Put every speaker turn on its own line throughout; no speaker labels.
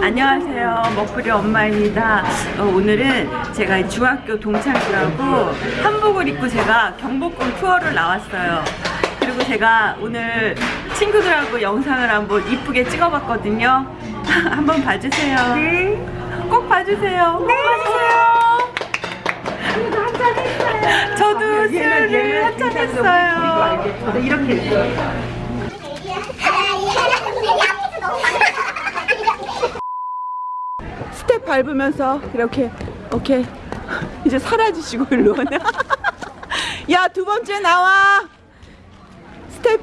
안녕하세요. 먹부리 엄마입니다. 어, 오늘은 제가 중학교 동창들하고 한복을 입고 제가 경복궁 투어를 나왔어요. 그리고 제가 오늘 친구들하고 영상을 한번 이쁘게 찍어봤거든요. 한번 봐주세요. 꼭 봐주세요. 꼭 봐주세요. 저도 술을 한잔 했어요. 이렇게 밟으면서 이렇게 오케이. 이제 사라지시고 일로 오네. 야 두 번째 나와. 스텝.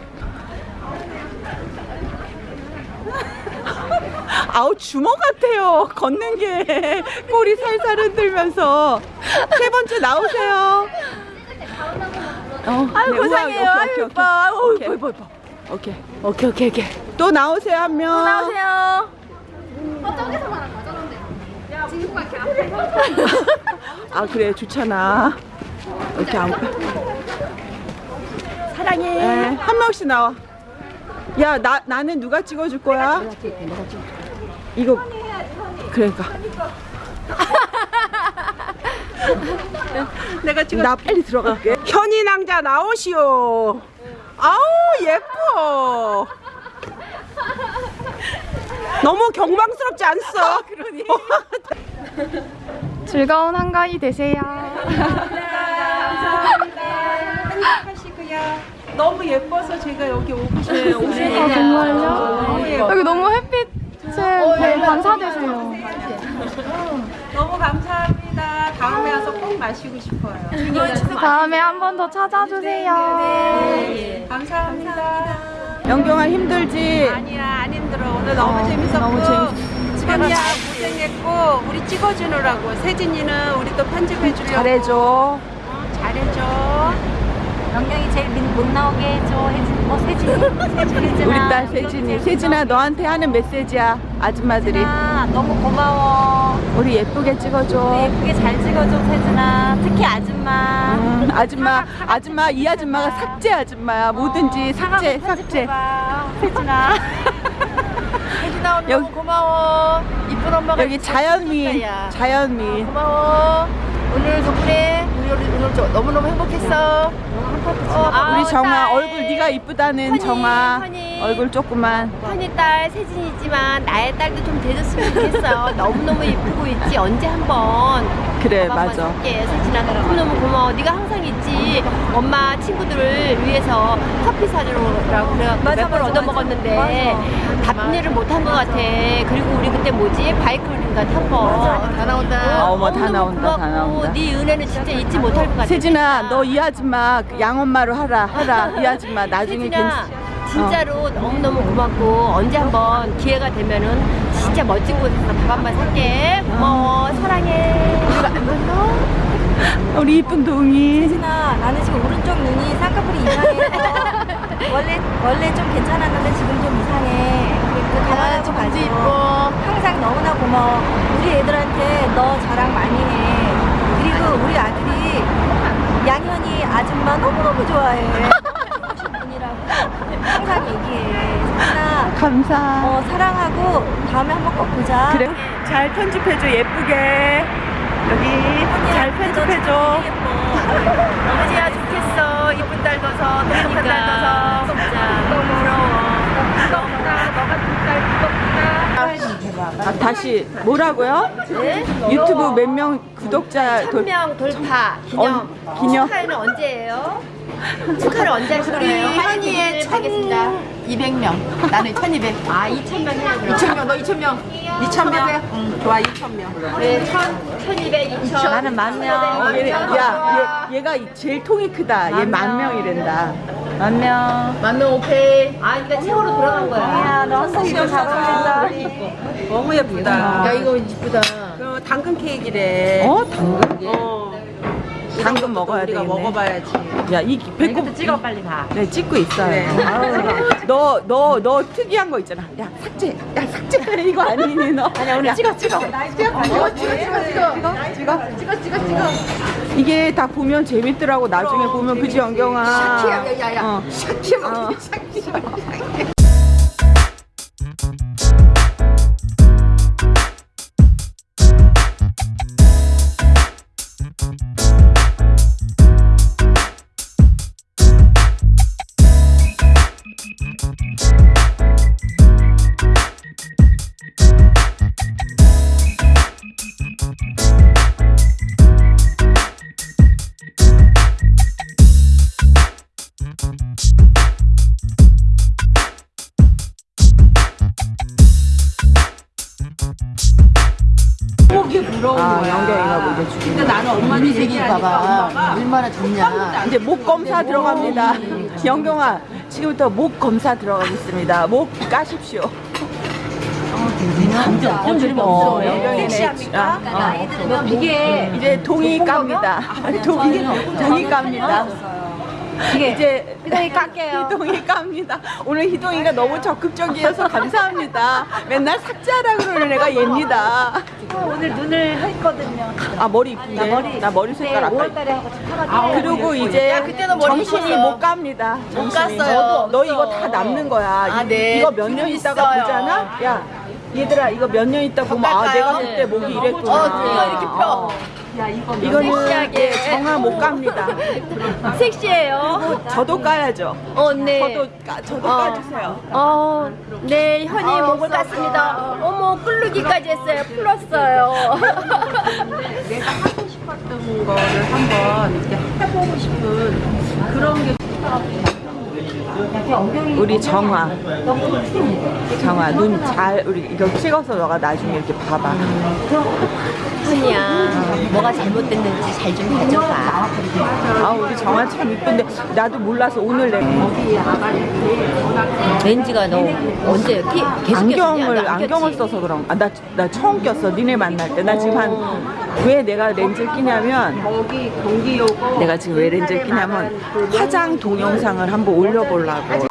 아우 주먹 같아요. 걷는 게. 꼬리 살살 흔들면서. 세 번째 나오세요. 어,
아유,
네.
아유,
오케이,
이뻐. 아유,
오케이,
이뻐,
오케이. 오케이 오케이 오케이 오케이. 또 나오세요 한명.
안녕하세요.
아 그래 좋잖아. 이렇게 안
사랑해.
에, 한 명씩 나와. 야 나 나는 누가 찍어줄 거야? 이거. 그러니까. 내가 찍어. 나 빨리 들어갈게. 현이 낭자 나오시오. 아우 예뻐. 너무 경망스럽지 않소 그러니
즐거운 한가위 되세요.
너무 예뻐서 제가 여기 오고 싶어요
아, 정말요? 여기 너무 햇빛에 네, 반사되세요.
너무 감사합니다. 다음에 와서 꼭 마시고 싶어요.
다음에 한 번 더 찾아주세요.
감사합니다. 영경아 힘들지?
아니야 안 힘들어 오늘 너무 재밌었고
너무
현이야 고생했고 우리 찍어주느라고 세진이는 우리 또 편집해 주려고
잘해줘.
어, 잘해줘
영경이 제일 민- 못 나오게 해줘. 혜진, 뭐 세진이? 세진이
우리 딸 세진이. 세진아 너한테 하는 메시지야. 아줌마들이.
세진아, 너무 고마워.
우리 예쁘게
우리
찍어줘.
예쁘게 잘 찍어줘, 세진아. 특히 아줌마.
음, 아줌마, 아줌마, 이 아줌마가 삭제 아줌마야. 뭐든지 삭제, 삭제.
봐 세진아. 세진아, 오늘
여기-
고마워. 이쁜 엄마가
여기 자연미, 자연미.
고마워. 오늘 덕분에 우리 오늘, 오늘 저 너무너무 행복했어. 어,
우리 정아 얼굴 네가 이쁘다는
허니,
정아
허니.
얼굴 조그만.
현이 딸 세진이지만 나의 딸도 좀 돼줬으면 좋겠어. 너무너무 이쁘고 있지. 언제 한번
그래 맞아.
세진아 너무너무 고마워. 네가 항상 있지. 엄마 친구들을 위해서 커피 사주라고 그래 몇번 얻어 먹었는데 답례를 못한 것 같아. 그리고 우리 그때 뭐지 바이크인가 탄 거. 다 나온다.
아, 어머, 다 나온다, 다 나온다.
네 은혜는 진짜 잊지 못할 것 같아.
세진아 너 이 아줌마 그 양엄마로 하라 하라 이 아줌마 나중에
세진아
괜찮
진짜로 너무너무 고맙고 언제 한번 기회가 되면은 진짜 멋진 곳에서 밥 한 번 살게 고마워 사랑해 우리가 안 봤나?
우리 이쁜 동이
세진아, 나는 지금 오른쪽 눈이 쌍꺼풀이 이상해서 원래 원래 좀 괜찮았는데 지금 좀 이상해. 그 가만히 좀 봐줘.
이뻐
항상 너무나 고마워. 우리 애들한테 너 자랑 많이 해. 그리고 우리 아들이 양현이 아줌마 너무 너무 좋아해. 분이라고 항상 얘기해.
감사.
어 사랑하고 다음에 한번 꼭 보자.
그래? 잘 편집해줘 예쁘게. 여기 잘 편집해줘.
어머니야 좋겠어. 이쁜 딸 둬서. 똑똑한 딸 둬서. 너무 부러워. 너무나 너 같은 딸 부럽다.
아, 다시 뭐라고요?
네?
유튜브 몇 명 구독자 돌,
1000명 돌파. 기념.
어, 기념.
축하는 언제예요? 축하를 언제 하실 거예요?
현이의
하겠습니다
200명. 나는 1200.
아 2,000명 해요 그럼
2000명, 너 2000명. 2000명? 응, 좋아, 2000명.
네 1,000, 1200, 2,000
나는 만 명.
어, 얘, 야 얘, 얘가 제일 통이 크다 얘 만 명이란다
만 명.
만 명 오케이.
아 그러니까 최고로 돌아간 거야
야, 너 항상 이런 잘 어울린다.
너무 예쁘다
야, 이거 이쁘다.
그 당근 케이크래
어? 당근?
어.
당근 먹어야
우리가
되겠네.
먹어봐야지.
야 이 배꼽
찍어 빨리
가네 찍고 있어요.
그래.
너너 너 특이한 거 있잖아. 야 삭제. 야 삭제. 이거 아니니 너. 아니야 오늘 찍어 찍어. 찍어 찍어 찍어 찍어 찍어 찍어 찍어. 찍어 이게 다 보면 재밌더라고 나중에 보면. 그지 영경아?
샤키야, 야, 야, 야.
어.
샤키야,
어.
샤키야.
속이 부러운 아, 거야. 연경이가 뭐 이제 죽인 근데 나는 엄마
얘기 봐봐. 얼마나 좋냐.
이제 목 검사 들어갑니다. 연경아, 지금부터 목 검사 들어가겠습니다. 목 까십시오. 감지 아, 엄청 즐거워요. 섹시합니까? 어, 어.
이게
이제 동이 깝니다. 동이 동이 깝니다. 이제
희동이 깎게요.
희동이 깝니다. 오늘 희동이가 너무 적극적이어서 감사합니다. 맨날 삭제하라 그러는 애가 얘입니다.
오늘 눈을 했거든요.
아 머리 이쁜데? 나 머리, 색깔 아까
5월달에 하고 하가지고.
그리고 이제
그때도 머리
정신이. 못 갑니다. 못
갔어요.
너 이거 다 남는 거야.
아, 네.
이거 몇 년 있다가. 보잖아. 야 얘들아 이거 몇 년 있다 보면 아? 내가 그때 목이 이랬구나.
어, 이거 이렇게 펴.
이거는
섹시하게.
예, 정화 못 갑니다.
섹시해요.
저도 까야죠.
어, 네.
저도 까, 저도
어.
까주세요.
어, 네, 현이 목을 깠습니다. 어머, 끓르기까지 했어요. 풀었어요.
내가 하고 싶었던 거를 한번 이렇게 해보고 싶은 그런 게 우리 정화 정화 눈 잘 우리 이거 찍어서 너가 나중에 이렇게 봐봐
현이야, 뭐가 잘못됐는지 잘좀 봐줘봐.
아 우리 정화 참 이쁜데 나도 몰라서 오늘 내가
렌즈가 너 언제 키, 계속
안경을?
나
안경을? 써서 그런 아 나 나 처음 꼈어 니네 만날 때 나 지금 한 왜 내가 렌즈를 끼냐면 내가 지금 왜 렌즈를 끼냐면 화장 동영상을 한번 올려보려고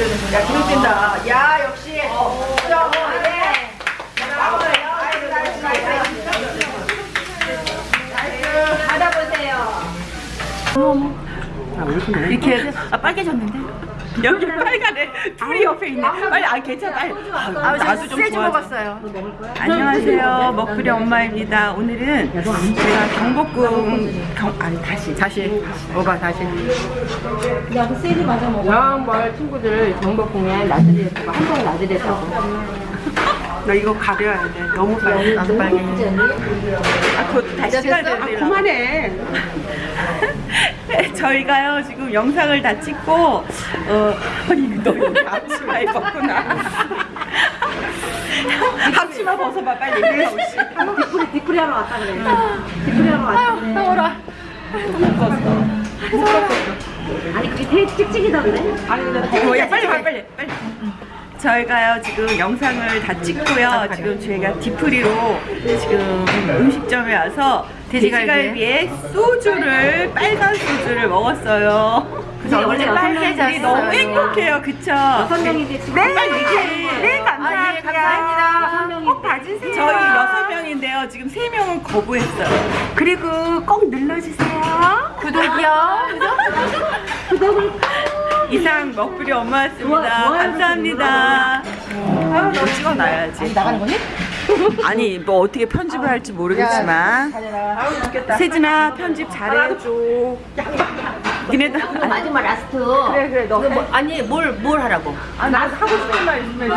야, 기록된다. 야, 역시. 어, 어, 예. nice, nice, nice. nice. 받아보세요. 아,
이렇게 아, 빨개졌는데? 여기 빨간애 둘이 옆에 있네. 빨리 아 괜찮아. 빨리. 아, 나도 좀 세주 먹었어요. 안녕하세요. 먹부리 엄마입니다. 오늘은 제가 경복궁 경, 아니 다시 다시. 오바 다시.
여왕벌 친구들 경복궁에 나들이에 가고 한번 나들이에 가고
나 이거 가려야 돼. 너무 빨개 나도 빨개 아 그것도 다시 찍어야 되는데 그만해 저희가요 지금 영상을 다 찍고 어 아니 너 여기 앞치마 입었구나. 앞치마 벗어봐 빨리 옷이
뒷풀이 뒷풀이 하러 왔다 그래. 뒷풀이 하러 왔다
더워라.
아니 그게 되게 찍찍이던데?
어, 야 빨리 빨리 빨리 빨리. 저희가요 지금 영상을 다 찍고요. 지금 저희가 디프리로 지금 음식점에 와서 돼지갈비에 소주를 빨간 소주를 먹었어요 그래서
원래
우리 너무. 행복해요 그쵸? 여섯
명인데 지금
네 빨리 얘기해 네 감사합니다
아, 예, 감사합니다.
꼭 봐주세요 저희 여섯 명인데요 지금 세 명은 거부했어요 그리고 꼭 눌러주세요
구독이요
이상 먹부리 엄마였습니다. 감사합니다. 아, 너 찍어놔야지.
나가는 거니?
아니, 뭐 어떻게 편집을 할지 모르겠지만. 세진아, 편집 잘해줘. 니네들.
이거 마지막 last 그래 그래 너 뭐, 아니 뭘 뭘 하라고
아, 나 하고 싶은 말 있으면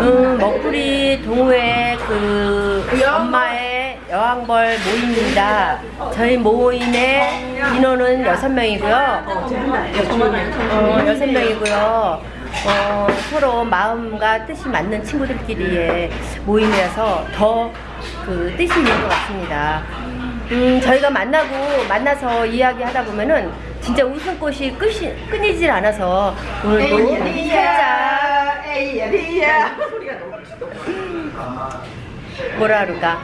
음, 먹구리 동호회 그 엄마의 여왕벌 모임입니다. 저희 모임의 인원은 여섯 명이고요. 어, 여섯 명이고요. 어, 서로 마음과 뜻이 맞는 친구들끼리의 모임이라서 더 그 뜻이 있는 것 같습니다. 음, 저희가 만나고 만나서 이야기하다 보면은 진짜 웃음꽃이 끝이 끊이질 않아서 오늘도 살짝 뭐라 그럴까?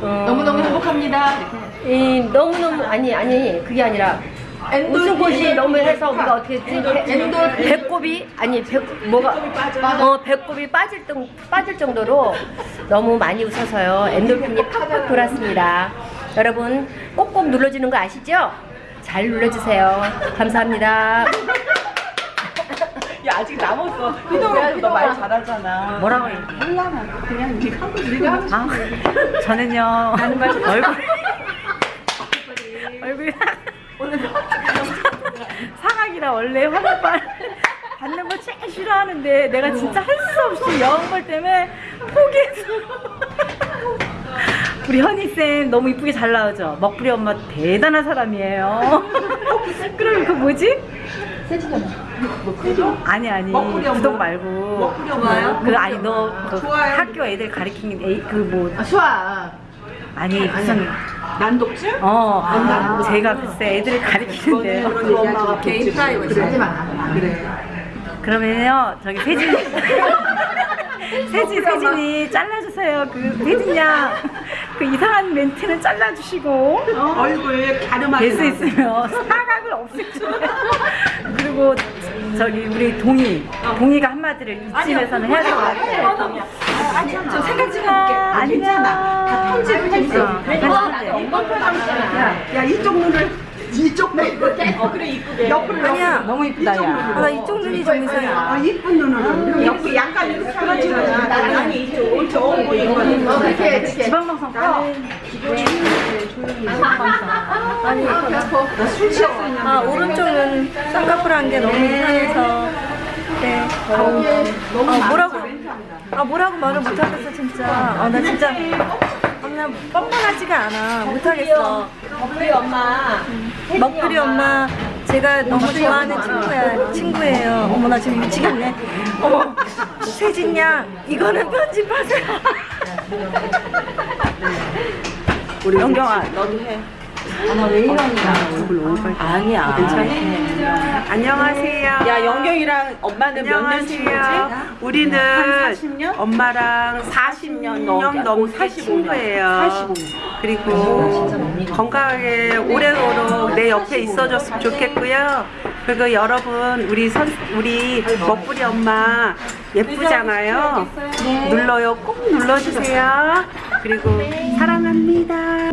너무너무 행복합니다. 이, 너무너무 아니 아니 그게 아니라 웃음꽃이 너무 해서 우리가 어떻게 했지? 배- 배꼽이 아니 배, 뭐가 어 배꼽이 빠질 정 빠질 정도로 너무 많이 웃어서요 엔돌핀이 팍팍 돌았습니다 여러분 꼭꼭 눌러주는 거 아시죠? 잘 눌러주세요 감사합니다
야, 아직 남았어. 희동이도 너말 잘하잖아.
뭐라고 해?
몰라, 그냥 네가 하고 네가 하고
아, 저는요 얼굴 얼굴 원래 화장발 받는 거 제일 싫어하는데 내가 진짜 할 수 없이 여왕벌 때문에 포기했어. 우리 현희 쌤 너무 이쁘게 잘 나오죠. 먹부리 엄마 대단한 사람이에요. 그럼 그 뭐지? 아니 아니 구독 말고 그 아니 너그 학교 애들 가르치는 애 그뭐
수아.
아니 무슨
난독증?
어 제가 글쎄 애들을 가르치는데.
그 엄마가 개인 프라이버시.
하지 마. 그래.
그러면요 저기 세진 세진 세진이 잘라주세요. 그 세진 양그 이상한 멘트는 잘라주시고.
얼굴 가르마게.
될수 있으면 사각을 없애주세요 그리고 저기 우리 동희 동희가 한마디를 이쯤에서는 해야 될 것 같아요.
저 생각 좀 해볼게. 아, 괜찮아. 다 편집을 할수 있어. 야, 야, 이쪽 눈을. 이쪽 눈. 어, 그래, 이쁘게. 옆으로. 아니야.
너무 이쁘다 야.
나 이쪽 눈이 좀 이상해. 아, 이쁜 눈으로. 옆, 약간 이렇게 하면 아니, 이쪽, 이쪽 보이거든.
어, 그렇게, 그렇게.
지방방송
꺼아 오른쪽은 쌍꺼풀 게 너무 이상해서 네. 아 뭐라고 아 뭐라고 말을 못하겠어 진짜. 아 나 진짜 아, 나 뻔뻔하지가 않아. 못하겠어.
우리 엄마.
먹부리 엄마. 제가 너무 좋아하는 친구야 친구예요. 어머 나 지금 미치겠네. 어머 세진 양 이거는 편집하세요.
우리 영경아, 너도 해. 아니야. 괜찮아. 안녕하세요. 야, 영경이랑 엄마는 몇 년 친구지? 우리는 한 40년? 엄마랑 40년 넘게 친구예요. 그리고 건강하게 오래도록 내 옆에 있어줬으면 좋겠고요. 그리고 여러분 우리 선 우리 먹부리 엄마 예쁘잖아요. 눌러요. 꼭 눌러주세요. 그리고 사랑합니다.